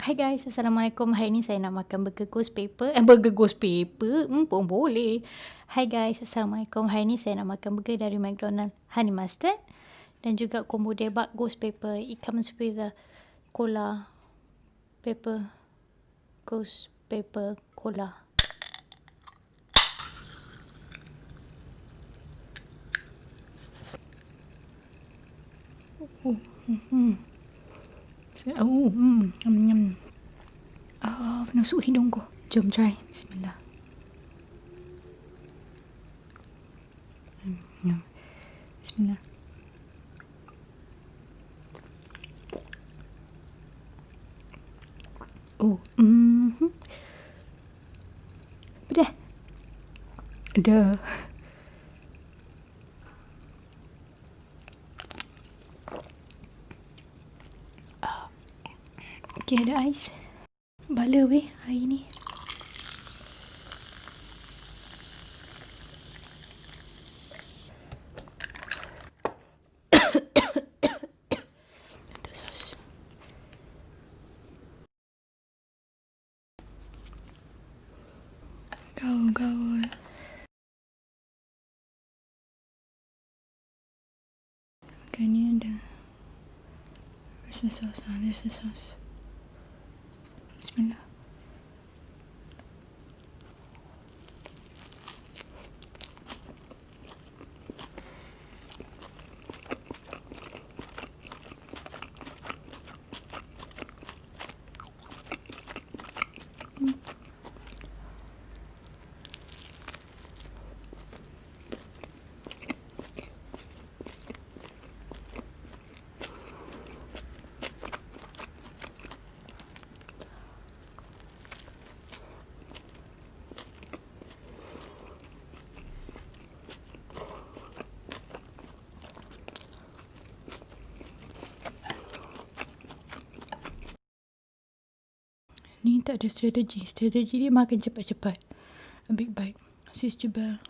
Hai guys, Assalamualaikum. Hari ni saya nak makan burger ghost paper. Eh, burger ghost paper? Hmm, pun boleh. Hai guys, Assalamualaikum. Hari ni saya nak makan burger dari McDonald. Honey mustard. Dan juga combo debak ghost paper. It comes with a cola paper. Ghost paper cola. Oh, hmm, hmm. Oh, hmm, menusuk hidungku. Jom try. Bismillah. Hmm, ya. Bismillah. Oh, mm -hmm. Dah. Okay, ada ais. Bala weh hari ni. Kau, kau. Okay, ni ada. Where's the sauce? Ah, the sauce. Bismillah. Ni tak ada strategi. Strategi dia makan cepat-cepat. A big bite. Sis Jebel.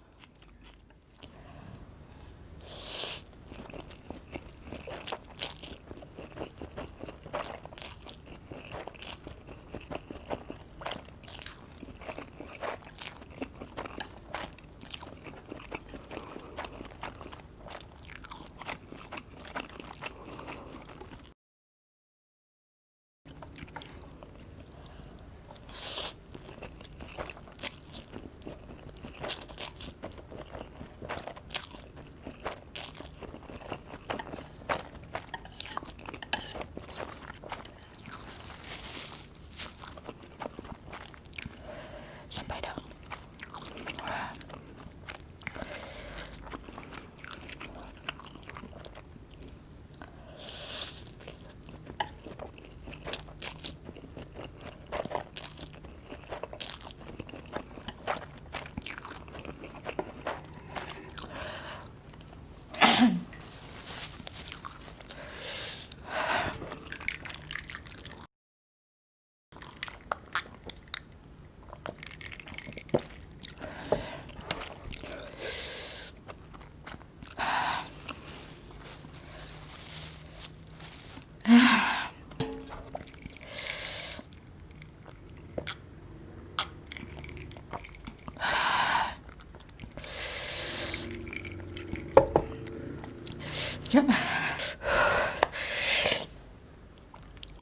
Jap.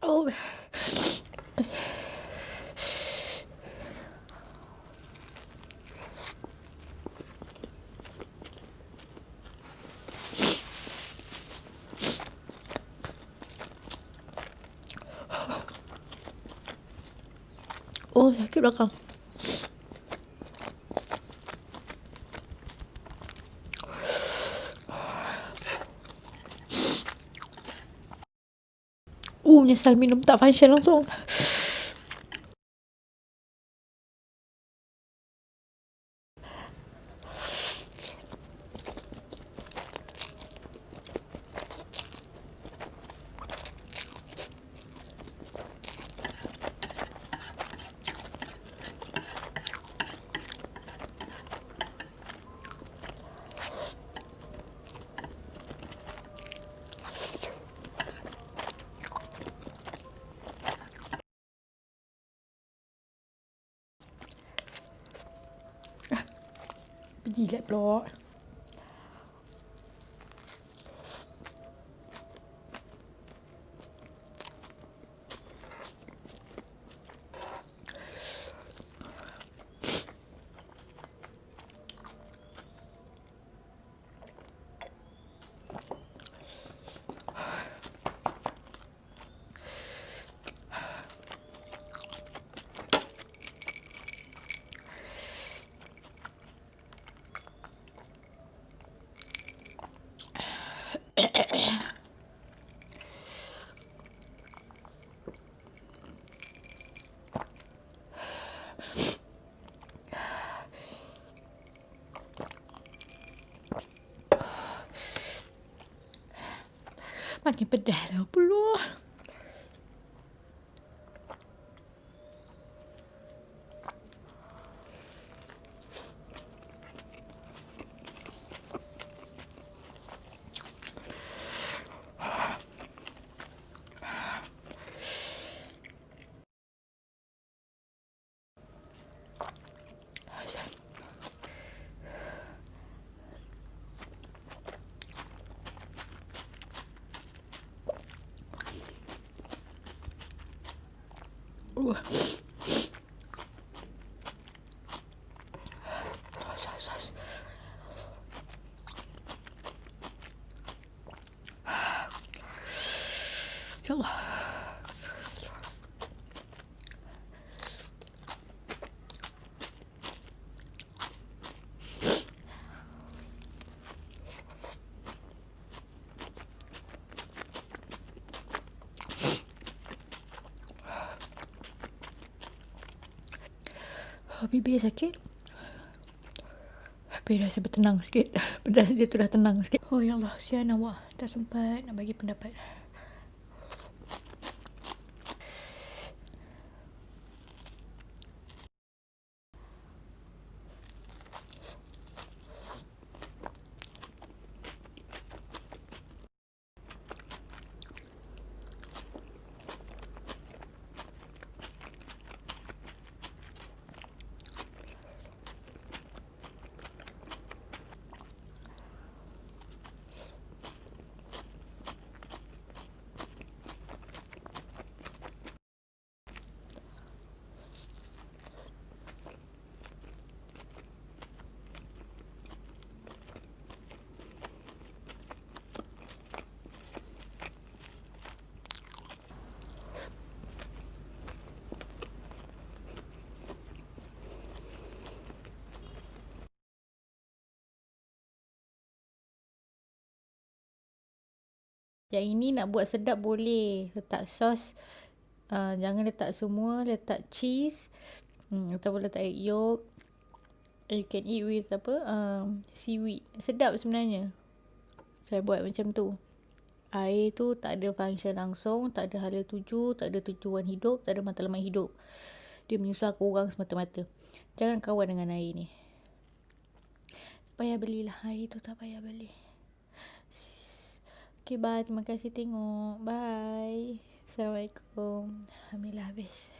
Oh. Oh, sakit belakang. Menyesal minum tak function langsung. กี่เรียบร้อย Makin pedas lah pula. Uh. Ya Allah. Bibir sakit. Tapi rasa bertenang sikit. Pedas dia tu dah tenang sikit. Oh ya Allah, sian awak. Tak sempat nak bagi pendapat. Yang ini nak buat sedap boleh. Letak sos. Uh, jangan letak semua. Letak cheese. Hmm, ataupun letak egg yolk. You can eat with apa? Um, seaweed. Sedap sebenarnya. Saya buat macam tu. Air tu tak ada function langsung. Tak ada hala tuju. Tak ada tujuan hidup. Tak ada matlamat hidup. Dia menyusahkan orang semata-mata. Jangan kawan dengan air ni. Payah belilah air tu. Tak payah beli. Bye, Kibat, magkasitingo. Bye. Assalamualaikum. Hamilabis.